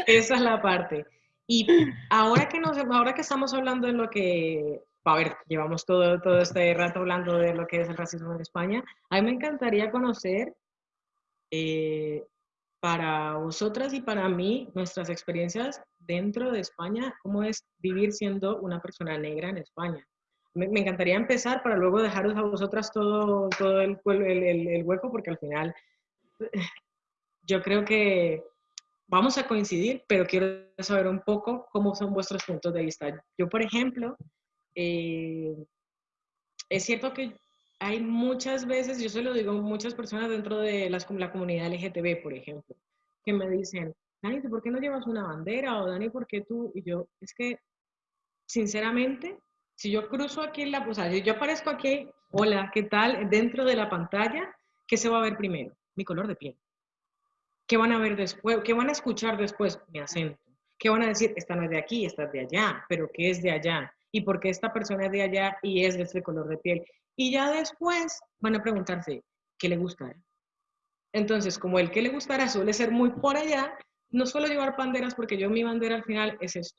Esa es la parte. Y ahora que, nos, ahora que estamos hablando de lo que a ver, llevamos todo, todo este rato hablando de lo que es el racismo en España. A mí me encantaría conocer eh, para vosotras y para mí nuestras experiencias dentro de España, cómo es vivir siendo una persona negra en España. Me, encantaría empezar para luego dejaros a vosotras todo, todo el, el, el hueco, porque al final yo creo que vamos a coincidir, pero quiero saber un poco cómo son vuestros puntos de vista. Yo, por ejemplo, eh, es cierto que hay muchas veces, yo se lo digo a muchas personas dentro de las, la comunidad LGTB, por ejemplo, que me dicen, Dani, ¿por qué no llevas una bandera? O Dani, ¿por qué tú? Y yo, es que, sinceramente, si yo cruzo aquí la, o sea, yo aparezco aquí hola, ¿qué tal? Dentro de la pantalla, ¿qué se va a ver primero? Mi color de piel. ¿Qué van a ver después? ¿Qué van a escuchar después? Mi acento. ¿Qué van a decir? Esta no es de aquí, esta es de allá, pero ¿qué es de allá? ¿Y por qué esta persona es de allá y es de este color de piel? Y ya después van a preguntarse, ¿qué le gustará? Entonces, como el que le gustará suele ser muy por allá, no suelo llevar banderas porque yo mi bandera al final es esto.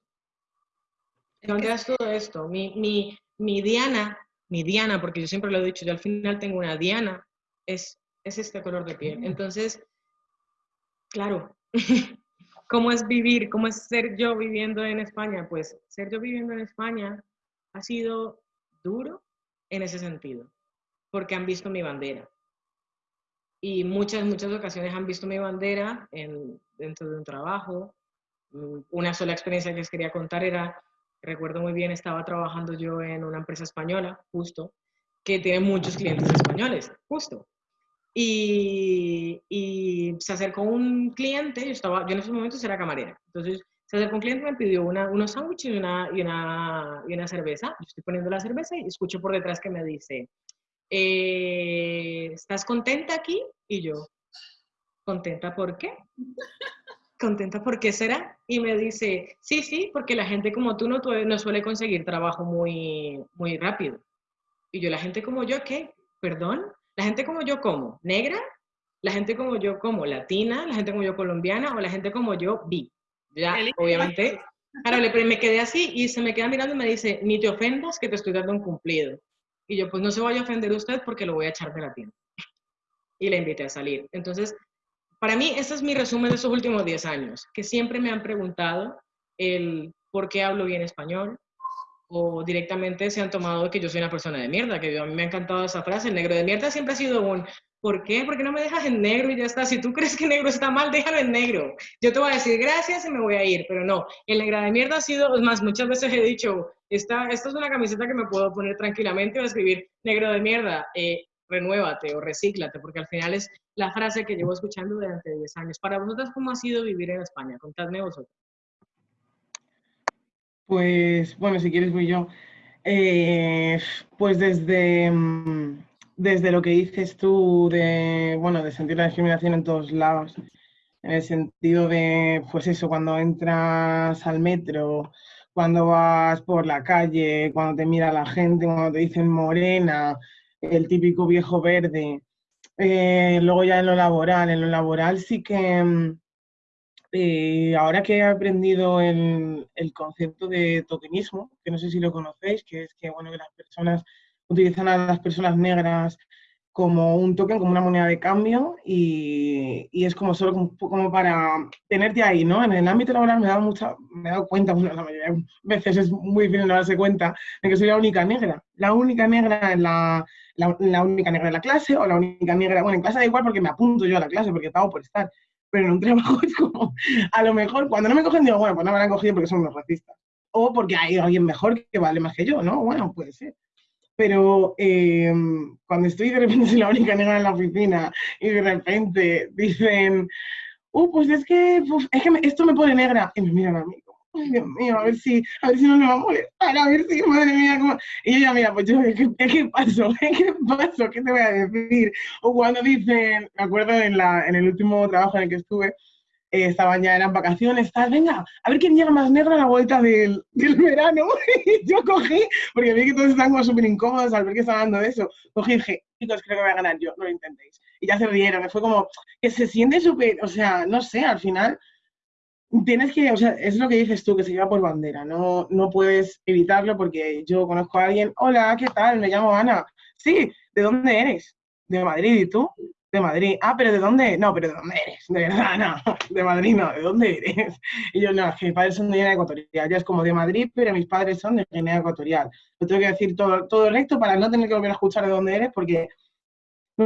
Es todo esto. Mi, mi, mi diana, mi diana, porque yo siempre lo he dicho, yo al final tengo una diana, es, es este color de piel. Entonces, claro, ¿cómo es vivir? ¿Cómo es ser yo viviendo en España? Pues ser yo viviendo en España ha sido duro en ese sentido, porque han visto mi bandera y muchas, muchas ocasiones han visto mi bandera en, dentro de un trabajo. Mm, una sola experiencia que les quería contar era, recuerdo muy bien, estaba trabajando yo en una empresa española, justo, que tiene muchos clientes españoles, justo. Y, se acercó un cliente, yo, estaba, yo en esos momentos era camarera, entonces se acercó un cliente me pidió una, unos sándwiches y una, y, una, y una cerveza. Yo estoy poniendo la cerveza y escucho por detrás que me dice, eh, ¿estás contenta aquí? Y yo, ¿contenta por qué? ¿Contenta por qué será? Y me dice, sí, sí, porque la gente como tú no, no suele conseguir trabajo muy, muy rápido. Y yo, la gente como yo, ¿qué? ¿Perdón? ¿La gente como yo cómo? ¿Negra? ¿La gente como yo como latina? ¿La gente como yo colombiana? ¿O la gente como yo bi? Ya, obviamente. Ahora me quedé así y se me queda mirando y me dice, ni te ofendas que te estoy dando un cumplido. Y yo, pues no se vaya a ofender usted porque lo voy a echar de la tienda. Y le invité a salir. Entonces, para mí, ese es mi resumen de estos últimos 10 años, que siempre me han preguntado el por qué hablo bien español, o directamente se han tomado que yo soy una persona de mierda, que a mí me ha encantado esa frase, el negro de mierda siempre ha sido un, ¿por qué? ¿Por qué no me dejas en negro y ya está? Si tú crees que negro está mal, déjalo en negro. Yo te voy a decir gracias y me voy a ir, pero no, el negro de mierda ha sido, más, muchas veces he dicho, esta, esta es una camiseta que me puedo poner tranquilamente o escribir negro de mierda, eh, renuévate o recíclate, porque al final es la frase que llevo escuchando durante 10 años. Para vosotras, ¿cómo ha sido vivir en España? Contadme vosotros. Pues, bueno, si quieres voy yo. Eh, pues desde, mm, desde lo que dices tú de, bueno, de sentir la discriminación en todos lados, en el sentido de, pues eso, cuando entras al metro, cuando vas por la calle, cuando te mira la gente, cuando te dicen morena, el típico viejo verde. Eh, luego ya en lo laboral, en lo laboral sí que mm, eh, ahora que he aprendido el, el, concepto de tokenismo, que no sé si lo conocéis, que es que bueno que las personas utilizan a las personas negras como un token, como una moneda de cambio y, y es como solo como, para tenerte ahí, ¿no? En el ámbito laboral me he dado, mucha, me he dado cuenta, bueno, la mayoría de veces es muy difícil no darse cuenta de que soy la única negra, la única negra en la, la, única negra en la clase o la única negra, bueno, en clase da igual porque me apunto yo a la clase porque pago por estar, pero en un trabajo es como, a lo mejor cuando no me cogen digo, bueno, pues no me han cogido porque son unos racistas o porque hay alguien mejor que vale más que yo, ¿no? Bueno, puede ser pero eh, cuando estoy de repente la única negra en la oficina y de repente dicen, uh, pues es que, es que esto me pone negra, y me miran a mí ay Dios mío, a ver si, a ver si no me va a molestar, a ver si, madre mía, ¿cómo? y ya, mira, pues yo, ¿qué, qué pasó? ¿Qué pasó? ¿Qué te voy a decir? O cuando dicen, me acuerdo en, la, en el último trabajo en el que estuve, eh, estaban ya, eran vacaciones, tal, venga, a ver quién llega más negro a la vuelta del, del verano. y yo cogí, porque vi que todos estaban como súper incómodos al ver que estaban hablando de eso, cogí y dije, chicos, creo que voy a ganar yo, no lo intentéis. Y ya se rieron, fue como que se siente súper, o sea, no sé, al final tienes que, o sea, es lo que dices tú, que se lleva por bandera, no, no puedes evitarlo porque yo conozco a alguien, hola, ¿qué tal? Me llamo Ana. Sí, ¿de dónde eres? De Madrid, ¿y tú? De Madrid. Ah, pero ¿de dónde? No, pero ¿de dónde eres? De verdad, no. De Madrid no. ¿De dónde eres? Y yo, no, es que mis padres son de Guinea Ecuatorial. Ya es como de Madrid, pero mis padres son de Guinea Ecuatorial. Lo tengo que decir todo, todo recto para no tener que volver a escuchar de dónde eres porque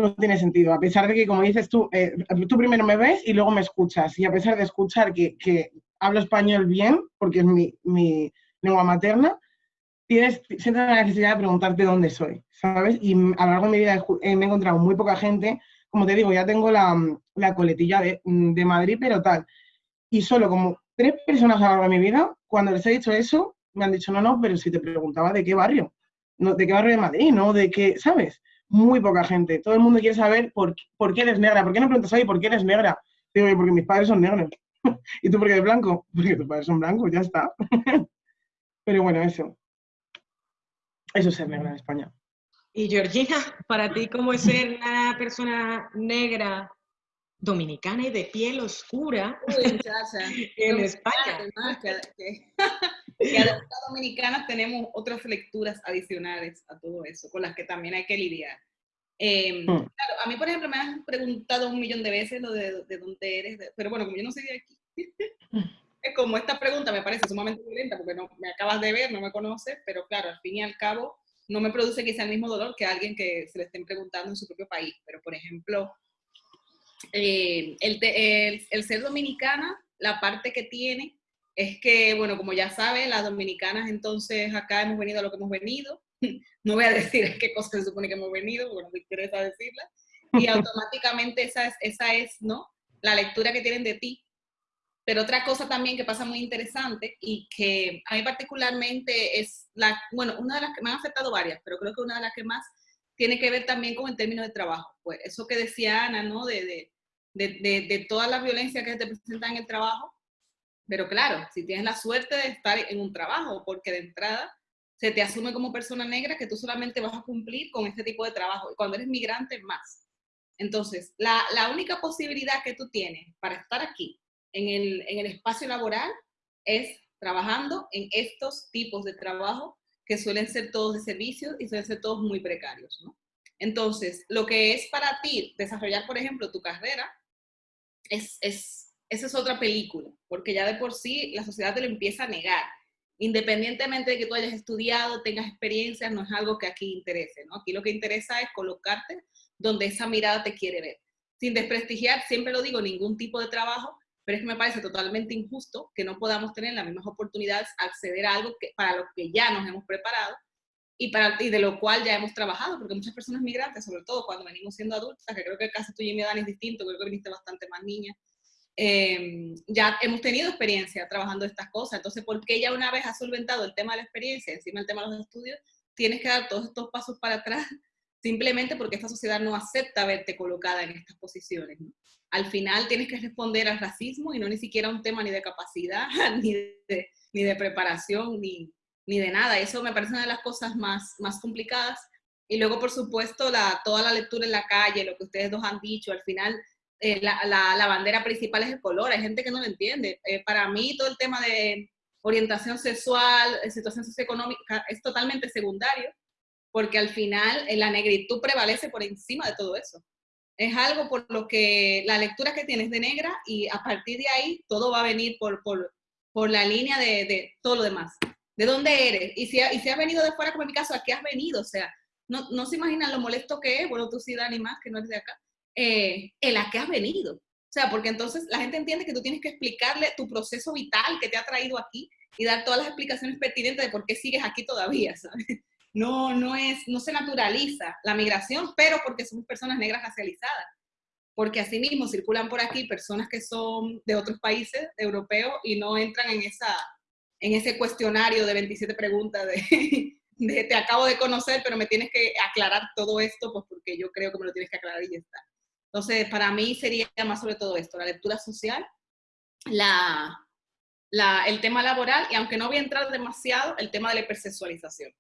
no tiene sentido. A pesar de que, como dices tú, eh, tú primero me ves y luego me escuchas. Y a pesar de escuchar que, que hablo español bien, porque es mi, mi lengua materna, tienes, sientes la necesidad de preguntarte dónde soy, ¿sabes? Y a lo largo de mi vida me he encontrado muy poca gente como te digo, ya tengo la, la coletilla de, de, Madrid, pero tal. Y solo como tres personas a lo largo de mi vida, cuando les he dicho eso, me han dicho, no, no, pero si te preguntaba de qué barrio. no, ¿de qué barrio de Madrid? ¿No? ¿De qué, sabes? Muy poca gente. Todo el mundo quiere saber por, por qué eres negra. ¿Por qué no preguntas, ahí por qué eres negra? Digo, porque mis padres son negros. ¿Y tú por qué eres blanco? Porque tus padres son blancos, ya está. Pero bueno, eso. Eso es ser negra en España. Y Georgina, para ti, ¿cómo es ser una persona negra dominicana y de piel oscura en España? Además, que, que, las dominicanas tenemos otras lecturas adicionales a todo eso, con las que también hay que lidiar. Hmm. claro, a mí, por ejemplo, me han preguntado un millón de veces lo de, de dónde eres, pero bueno, como yo no soy de aquí, es como esta pregunta me parece sumamente violenta porque no me acabas de ver, no me conoces, pero claro, al fin y al cabo no me produce quizá el mismo dolor que alguien que se le estén preguntando en su propio país. Pero, por ejemplo, eh, el, el, el, ser dominicana, la parte que tiene es que, bueno, como ya sabe, las dominicanas entonces acá hemos venido a lo que hemos venido. No voy a decir qué cosa se supone que hemos venido, porque no me interesa decirla. Y automáticamente esa es, esa es, ¿no? La lectura que tienen de ti pero otra cosa también que pasa muy interesante y que a mí particularmente es la, bueno, una de las que me han afectado varias, pero creo que una de las que más tiene que ver también con el término de trabajo. Pues eso que decía Ana, ¿no? De, de, de, de toda la violencia que te presenta en el trabajo. Pero claro, si tienes la suerte de estar en un trabajo, porque de entrada se te asume como persona negra que tú solamente vas a cumplir con este tipo de trabajo. Y cuando eres migrante, más. Entonces, la, la única posibilidad que tú tienes para estar aquí en el, en el espacio laboral es trabajando en estos tipos de trabajo que suelen ser todos de servicios y suelen ser todos muy precarios, ¿no? Entonces, lo que es para ti desarrollar, por ejemplo, tu carrera, es, es, esa es otra película, porque ya de por sí la sociedad te lo empieza a negar. Independientemente de que tú hayas estudiado, tengas experiencias, no es algo que aquí interese, ¿no? Aquí lo que interesa es colocarte donde esa mirada te quiere ver. Sin desprestigiar, siempre lo digo, ningún tipo de trabajo, pero es que me parece totalmente injusto que no podamos tener las mismas oportunidades, acceder a algo que, para lo que ya nos hemos preparado y, para, y de lo cual ya hemos trabajado, porque muchas personas migrantes, sobre todo cuando venimos siendo adultas, que creo que casi tú y mi edad es distinto, creo que viniste bastante más niña, eh, ya hemos tenido experiencia trabajando estas cosas, entonces, ¿por qué ya una vez has solventado el tema de la experiencia, encima el tema de los estudios, tienes que dar todos estos pasos para atrás simplemente porque esta sociedad no acepta verte colocada en estas posiciones? ¿no? al final tienes que responder al racismo y no ni siquiera un tema ni de capacidad, ni de, ni de preparación, ni, ni, de nada. Eso me parece una de las cosas más, más complicadas. Y luego, por supuesto, la, toda la lectura en la calle, lo que ustedes dos han dicho, al final eh, la, la, bandera principal es el color. Hay gente que no lo entiende. Eh, para mí todo el tema de orientación sexual, eh, situación socioeconómica, es totalmente secundario, porque al final la negritud prevalece por encima de todo eso es algo por lo que la lectura que tienes de negra y a partir de ahí todo va a venir por, por, por la línea de, de, todo lo demás. ¿De dónde eres? Y si, y si has venido de fuera, como en mi caso, ¿a qué has venido? O sea, no, no se imaginan lo molesto que es, bueno, tú sí, Dani, más, que no eres de acá, eh, el a qué has venido. O sea, porque entonces la gente entiende que tú tienes que explicarle tu proceso vital que te ha traído aquí y dar todas las explicaciones pertinentes de por qué sigues aquí todavía, ¿sabes? no, no, es, no se naturaliza la migración, pero porque somos personas negras racializadas. Porque asimismo circulan por aquí personas que son de otros países europeos y no entran en, esa, en ese cuestionario de 27 preguntas de, de te acabo de conocer, pero me tienes que aclarar todo esto, pues porque yo creo que me lo tienes que aclarar y ya está. Entonces, para mí sería más sobre todo esto, la lectura social, la, la, el tema laboral y aunque no voy a entrar demasiado, el tema de la hipersexualización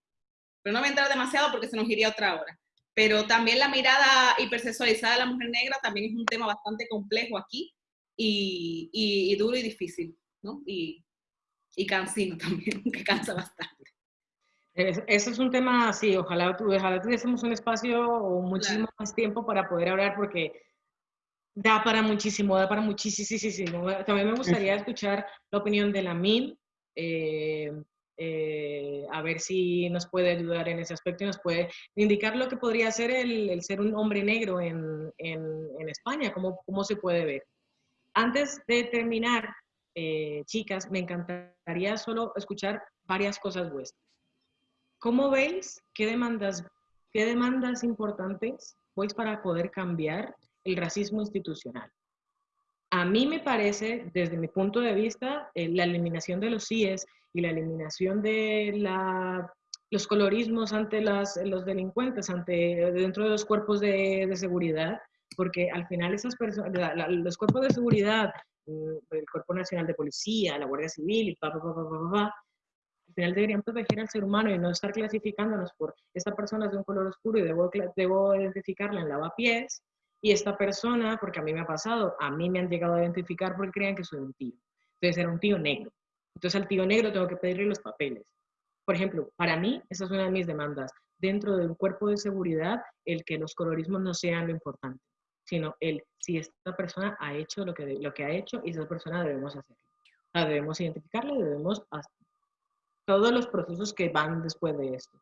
pero no voy a entrar demasiado porque se nos iría otra hora. Pero también la mirada hipersexualizada de la mujer negra también es un tema bastante complejo aquí y, y, duro y difícil, ¿no? Y, y cansino también, que cansa bastante. Eso es un tema, sí, ojalá, ojalá tuviésemos un espacio o muchísimo más tiempo para poder hablar porque da para muchísimo, da para muchísimo. También me gustaría escuchar la opinión de la MIN, eh, eh, a ver si nos puede ayudar en ese aspecto y nos puede indicar lo que podría ser el, ser un hombre negro en, en, España, cómo, cómo, se puede ver. Antes de terminar, eh, chicas, me encantaría solo escuchar varias cosas vuestras. ¿Cómo veis qué demandas, qué demandas importantes pues para poder cambiar el racismo institucional? A mí me parece, desde mi punto de vista, eh, la eliminación de los CIES y la eliminación de la los colorismos ante las, los delincuentes, ante, dentro de los cuerpos de, de seguridad, porque al final esas personas, los cuerpos de seguridad, mm, el Cuerpo Nacional de Policía, la Guardia Civil, y pa, pa, pa, pa, pa, pa, final deberían proteger al ser humano y no estar clasificándonos por esta persona es de un color oscuro y debo, debo identificarla en lavapiés, y esta persona, porque a mí me ha pasado, a mí me han llegado a identificar porque creían que soy un tío. Entonces era un tío negro. Entonces al tío negro tengo que pedirle los papeles. Por ejemplo, para mí, esa es una de mis demandas. Dentro de un cuerpo de seguridad, el que los colorismos no sean lo importante, sino el si esta persona ha hecho lo que, lo que ha hecho y esa persona debemos hacerlo. La debemos identificarla, debemos todos los procesos que van después de esto.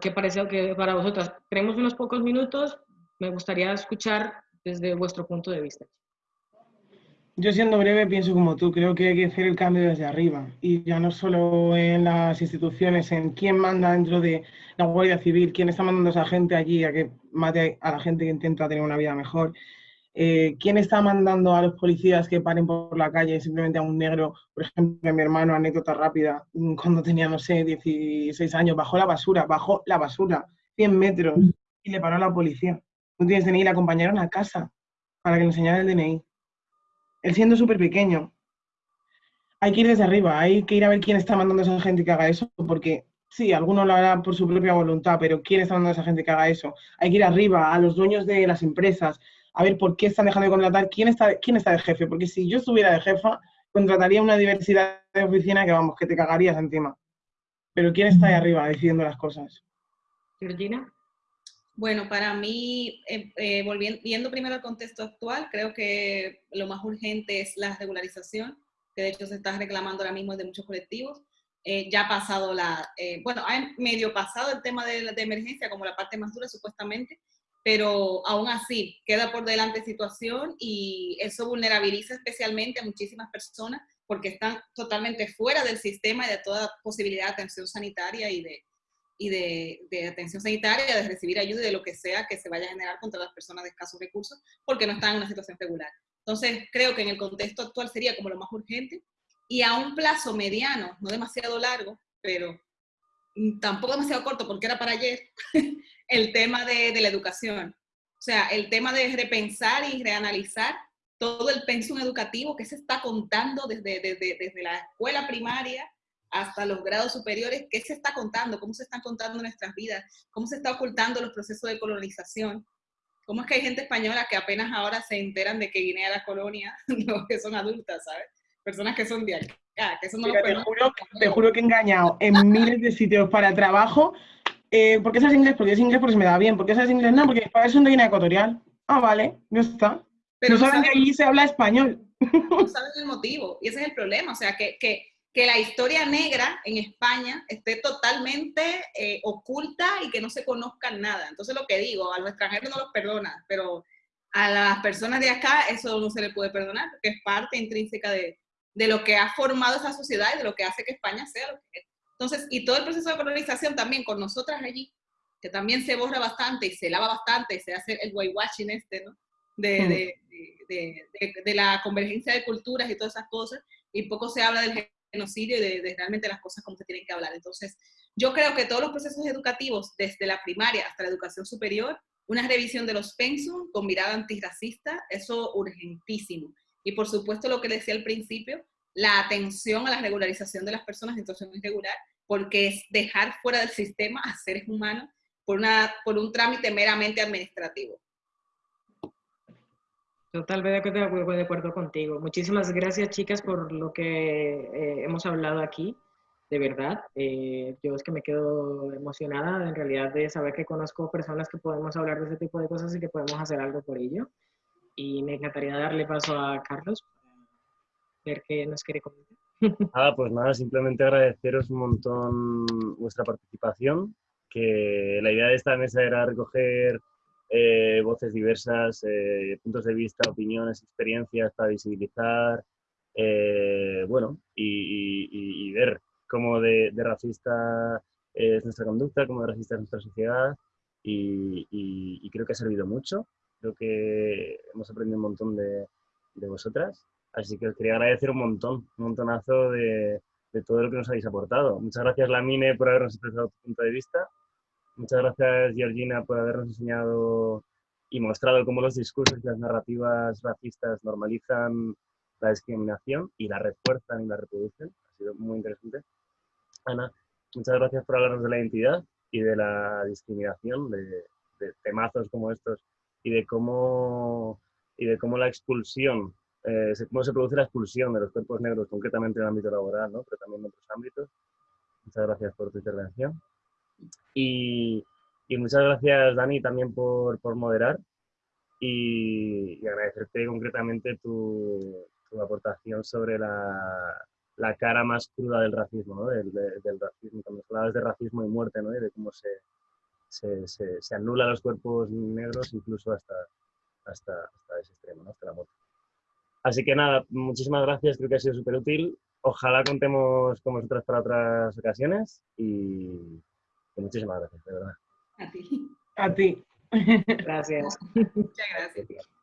¿Qué parece que para vosotras? Tenemos unos pocos minutos, me gustaría escuchar desde vuestro punto de vista. Yo siendo breve pienso como tú, creo que hay que hacer el cambio desde arriba y ya no solo en las instituciones, en quién manda dentro de la Guardia Civil, quién está mandando a esa gente allí a que mate a la gente que intenta tener una vida mejor, eh, quién está mandando a los policías que paren por la calle simplemente a un negro, por ejemplo, mi hermano, anécdota rápida, mm, cuando tenía, no sé, 16 años, bajó la basura, bajó la basura, 100 metros y le paró a la policía. No tienes DNI, le acompañaron a casa para que le enseñara el DNI él siendo súper pequeño. Hay que ir desde arriba, hay que ir a ver quién está mandando a esa gente que haga eso, porque sí, algunos lo harán por su propia voluntad, pero ¿quién está mandando a esa gente que haga eso? Hay que ir arriba, a los dueños de las empresas, a ver por qué están dejando de contratar, quién está, quién está de jefe, porque si yo estuviera de jefa, contrataría una diversidad de oficina que vamos, que te cagarías encima. Pero ¿quién está ahí arriba decidiendo las cosas? Georgina. Bueno, para mí, eh, eh, volviendo, viendo primero el contexto actual, creo que lo más urgente es la regularización, que de hecho se está reclamando ahora mismo de muchos colectivos. Eh, ya ha pasado la, bueno, ha medio pasado el tema de, de, emergencia como la parte más dura supuestamente, pero aún así queda por delante situación y eso vulnerabiliza especialmente a muchísimas personas porque están totalmente fuera del sistema y de toda posibilidad de atención sanitaria y de, y de, atención sanitaria, de recibir ayuda y de lo que sea que se vaya a generar contra las personas de escasos recursos porque no están en una situación regular. Entonces, creo que en el contexto actual sería como lo más urgente y a un plazo mediano, no demasiado largo, pero tampoco demasiado corto porque era para ayer, el tema de, de la educación. O sea, el tema de repensar y reanalizar todo el pensum educativo que se está contando desde, desde, desde la escuela primaria hasta los grados superiores, ¿qué se está contando? ¿Cómo se están contando nuestras vidas? ¿Cómo se está ocultando los procesos de colonización? ¿Cómo es que hay gente española que apenas ahora se enteran de que Guinea era colonia, no, que son adultas, ¿sabes? Personas que son de acá, que eso no te, juro, te juro que he engañado en miles de sitios para trabajo. Eh, ¿Por qué sabes inglés? Porque es inglés porque se me da bien. ¿Por qué sabes inglés? No, porque para eso de Guinea Ecuatorial. Ah, vale, ya está. Pero no saben que allí se habla español. No saben el motivo. Y ese es el problema. O sea, que, que que la historia negra en España esté totalmente eh, oculta y que no se conozca nada. Entonces lo que digo, a los extranjeros no los perdona, pero a las personas de acá eso no se le puede perdonar, porque es parte intrínseca de, de lo que ha formado esa sociedad y de lo que hace que España sea lo que es. Entonces, y todo el proceso de colonización también con nosotras allí, que también se borra bastante y se lava bastante y se hace el whitewashing este, ¿no? De, de, de, de, la convergencia de culturas y todas esas cosas, y poco se habla del genocidio y de, realmente las cosas como se tienen que hablar. Entonces, yo creo que todos los procesos educativos, desde la primaria hasta la educación superior, una revisión de los pensum con mirada antirracista, eso urgentísimo. Y por supuesto, lo que decía al principio, la atención a la regularización de las personas en situación irregular, porque es dejar fuera del sistema a seres humanos por, una, por un trámite meramente administrativo. Totalmente de acuerdo contigo. Muchísimas gracias, chicas, por lo que eh, hemos hablado aquí. De verdad, eh, yo es que me quedo emocionada en realidad de saber que conozco personas que podemos hablar de ese tipo de cosas y que podemos hacer algo por ello. Y me encantaría darle paso a Carlos para ver qué nos quiere comentar. Ah, pues nada, simplemente agradeceros un montón vuestra participación, que la idea de esta mesa era recoger eh, voces diversas, eh, puntos de vista, opiniones, experiencias para visibilizar, eh, bueno, y, ver cómo de, racista es nuestra conducta, cómo de racista es nuestra sociedad, y, creo que ha servido mucho, creo que hemos aprendido un montón de, de vosotras, así que os quería agradecer un montón, un montonazo de, de todo lo que nos habéis aportado. Muchas gracias, Lamine, por habernos expresado tu punto de vista. Muchas gracias, Georgina, por habernos enseñado y mostrado cómo los discursos y las narrativas racistas normalizan la discriminación y la refuerzan y la reproducen. Ha sido muy interesante. Ana, muchas gracias por hablarnos de la identidad y de la discriminación, de, de temazos como estos y de cómo, y de cómo la expulsión, eh, cómo se produce la expulsión de los cuerpos negros, concretamente en el ámbito laboral, ¿no? pero también en otros ámbitos. Muchas gracias por tu intervención. Y, y muchas gracias, Dani, también por, por moderar y, agradecerte concretamente tu, tu aportación sobre la, la, cara más cruda del racismo, ¿no? del, del, racismo, cuando hablabas de racismo y muerte, ¿no? y de cómo se, se, se, se anula los cuerpos negros incluso hasta, hasta, hasta ese extremo, ¿no? hasta la muerte. Así que nada, muchísimas gracias, creo que ha sido súper útil. Ojalá contemos con vosotras para otras ocasiones y, y muchísimas gracias, de verdad. A ti. A ti. Gracias. Muchas gracias.